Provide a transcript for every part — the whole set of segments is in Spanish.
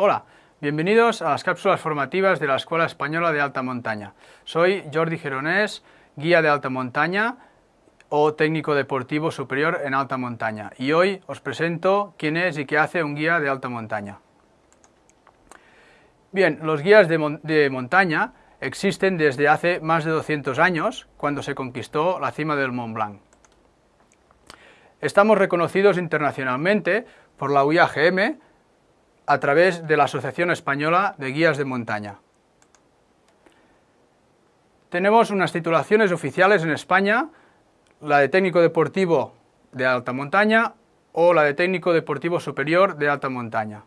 Hola, bienvenidos a las cápsulas formativas de la Escuela Española de Alta Montaña. Soy Jordi Geronés, guía de alta montaña o técnico deportivo superior en alta montaña. Y hoy os presento quién es y qué hace un guía de alta montaña. Bien, los guías de, de montaña existen desde hace más de 200 años, cuando se conquistó la cima del Mont Blanc. Estamos reconocidos internacionalmente por la UIAGM, a través de la Asociación Española de Guías de Montaña. Tenemos unas titulaciones oficiales en España, la de técnico deportivo de alta montaña o la de técnico deportivo superior de alta montaña.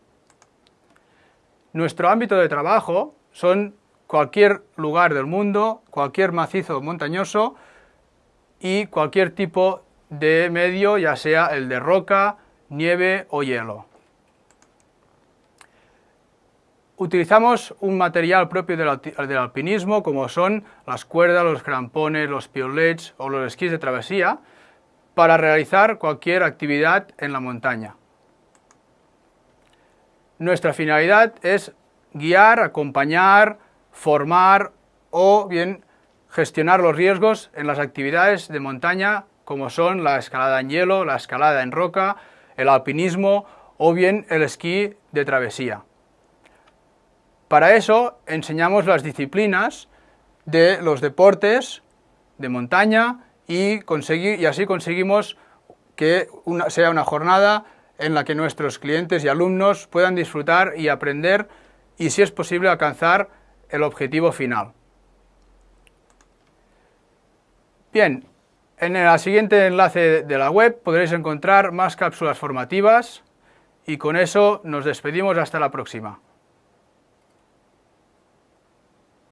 Nuestro ámbito de trabajo son cualquier lugar del mundo, cualquier macizo montañoso y cualquier tipo de medio, ya sea el de roca, nieve o hielo. Utilizamos un material propio del, alpinismo como son las cuerdas, los crampones, los piolets o los esquís de travesía para realizar cualquier actividad en la montaña. Nuestra finalidad es guiar, acompañar, formar o bien gestionar los riesgos en las actividades de montaña como son la escalada en hielo, la escalada en roca, el alpinismo o bien el esquí de travesía. Para eso enseñamos las disciplinas de los deportes de montaña y, así conseguimos que sea una jornada en la que nuestros clientes y alumnos puedan disfrutar y aprender y si es posible alcanzar el objetivo final. Bien, en el siguiente enlace de la web podréis encontrar más cápsulas formativas y con eso nos despedimos hasta la próxima.